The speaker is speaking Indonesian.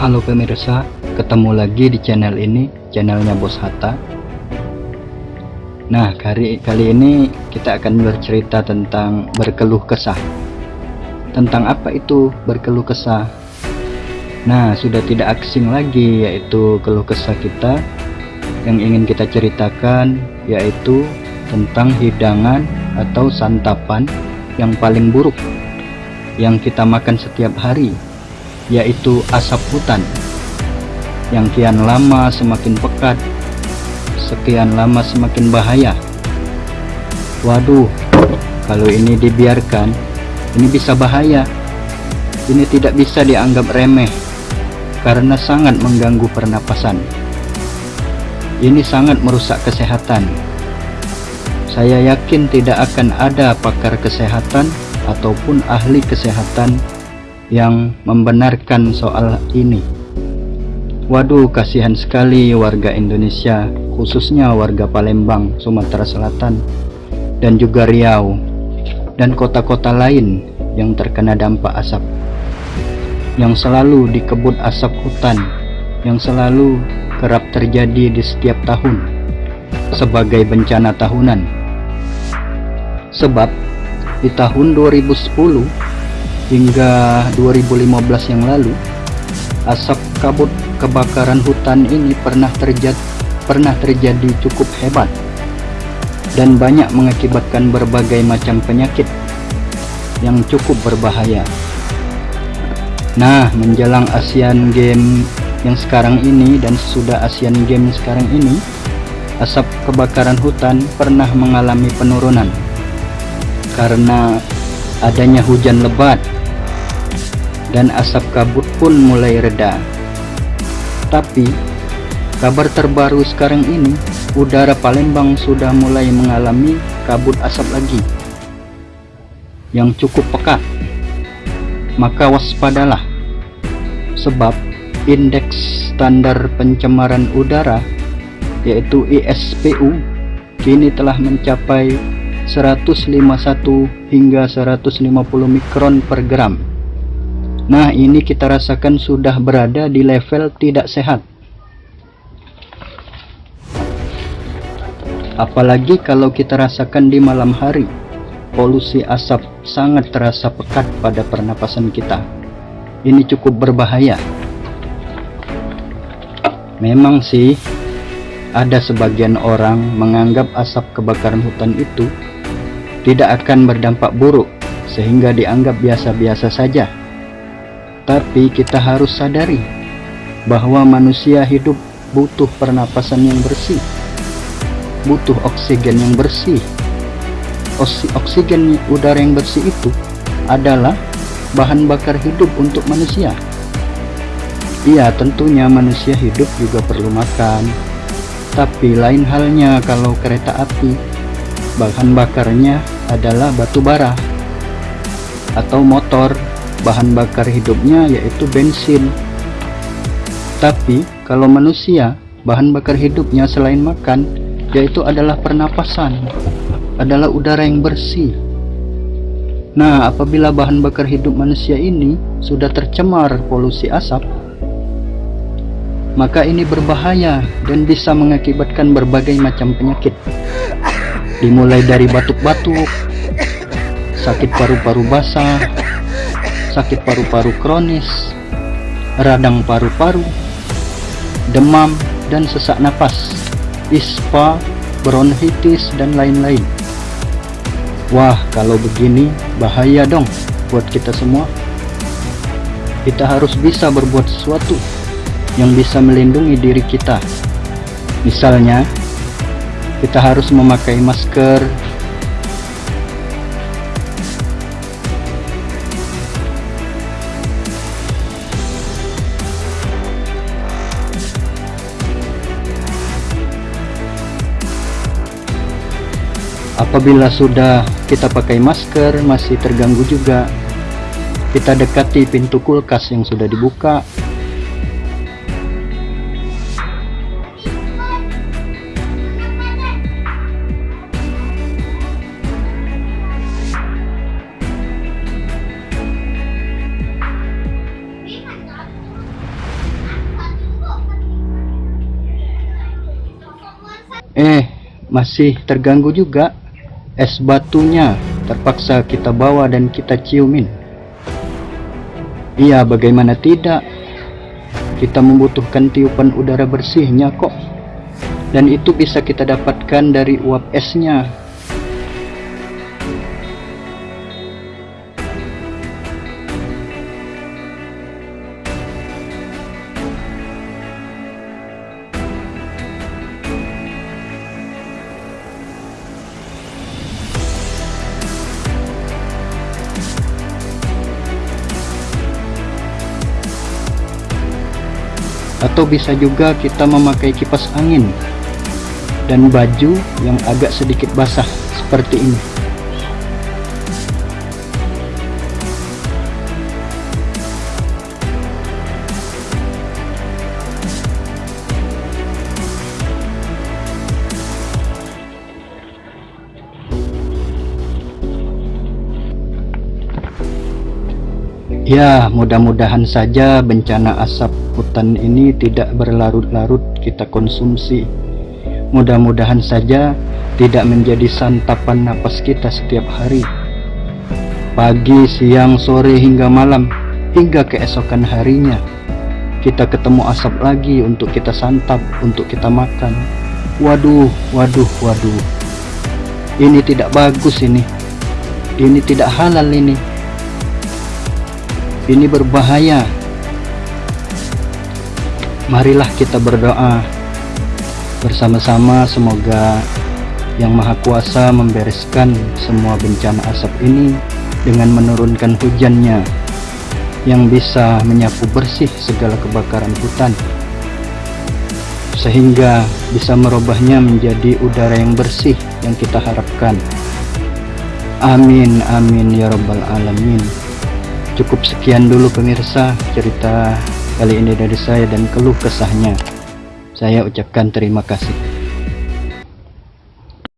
Halo pemirsa, ketemu lagi di channel ini, channelnya Bos Hatta. Nah, kali, kali ini kita akan bercerita tentang berkeluh kesah. Tentang apa itu berkeluh kesah? Nah, sudah tidak asing lagi yaitu keluh kesah kita yang ingin kita ceritakan yaitu tentang hidangan atau santapan yang paling buruk yang kita makan setiap hari yaitu asap hutan yang kian lama semakin pekat sekian lama semakin bahaya. Waduh kalau ini dibiarkan ini bisa bahaya. Ini tidak bisa dianggap remeh karena sangat mengganggu pernapasan. Ini sangat merusak kesehatan. Saya yakin tidak akan ada pakar kesehatan ataupun ahli kesehatan yang membenarkan soal ini. Waduh, kasihan sekali warga Indonesia, khususnya warga Palembang, Sumatera Selatan, dan juga Riau, dan kota-kota lain yang terkena dampak asap. Yang selalu dikebut asap hutan, yang selalu kerap terjadi di setiap tahun, sebagai bencana tahunan. Sebab, di tahun 2010, hingga 2015 yang lalu asap kabut kebakaran hutan ini pernah terjadi pernah terjadi cukup hebat dan banyak mengakibatkan berbagai macam penyakit yang cukup berbahaya. Nah menjelang Asian Games yang sekarang ini dan sudah Asian Games sekarang ini asap kebakaran hutan pernah mengalami penurunan karena adanya hujan lebat dan asap kabut pun mulai reda. Tapi, kabar terbaru sekarang ini, udara Palembang sudah mulai mengalami kabut asap lagi yang cukup pekat. Maka waspadalah, sebab indeks standar pencemaran udara yaitu ISPU kini telah mencapai 151 hingga 150 mikron per gram Nah ini kita rasakan sudah berada di level tidak sehat. Apalagi kalau kita rasakan di malam hari Polusi asap sangat terasa pekat pada pernapasan kita. Ini cukup berbahaya. Memang sih ada sebagian orang menganggap asap kebakaran hutan itu tidak akan berdampak buruk sehingga dianggap biasa-biasa saja tapi kita harus sadari bahwa manusia hidup butuh pernapasan yang bersih, butuh oksigen yang bersih. Oksigen udara yang bersih itu adalah bahan bakar hidup untuk manusia. Iya, tentunya manusia hidup juga perlu makan. Tapi lain halnya kalau kereta api, bahan bakarnya adalah batu bara atau motor bahan bakar hidupnya yaitu bensin. Tapi kalau manusia bahan bakar hidupnya selain makan yaitu adalah pernapasan adalah udara yang bersih. Nah apabila bahan bakar hidup manusia ini sudah tercemar polusi asap maka ini berbahaya dan bisa mengakibatkan berbagai macam penyakit. Dimulai dari batuk-batuk sakit paru-paru basah sakit paru-paru kronis, radang paru-paru, demam, dan sesak napas, ispa, bronkitis, dan lain-lain. Wah, kalau begini bahaya dong buat kita semua. Kita harus bisa berbuat sesuatu yang bisa melindungi diri kita. Misalnya, kita harus memakai masker apabila sudah kita pakai masker masih terganggu juga. Kita dekati pintu kulkas yang sudah dibuka. Eh masih terganggu juga. Es batunya terpaksa kita bawa dan kita ciumin. Iya, bagaimana tidak? Kita membutuhkan tiupan udara bersihnya kok. Dan itu bisa kita dapatkan dari uap esnya. Atau bisa juga kita memakai kipas angin dan baju yang agak sedikit basah seperti ini Ya, mudah-mudahan saja bencana asap hutan ini tidak berlarut-larut kita konsumsi. Mudah-mudahan saja tidak menjadi santapan napas kita setiap hari. Pagi, siang, sore, hingga malam, hingga keesokan harinya. Kita ketemu asap lagi untuk kita santap, untuk kita makan. Waduh, waduh, waduh. Ini tidak bagus ini. Ini tidak halal ini ini berbahaya. Marilah kita berdoa bersama-sama. Semoga yang maha kuasa membereskan semua bencana asap ini dengan menurunkan hujannya yang bisa menyapu bersih segala kebakaran hutan sehingga bisa merubahnya menjadi udara yang bersih yang kita harapkan. Amin amin ya rabbal alamin Cukup sekian dulu pemirsa cerita kali ini dari saya dan keluh kesahnya. Saya ucapkan terima kasih.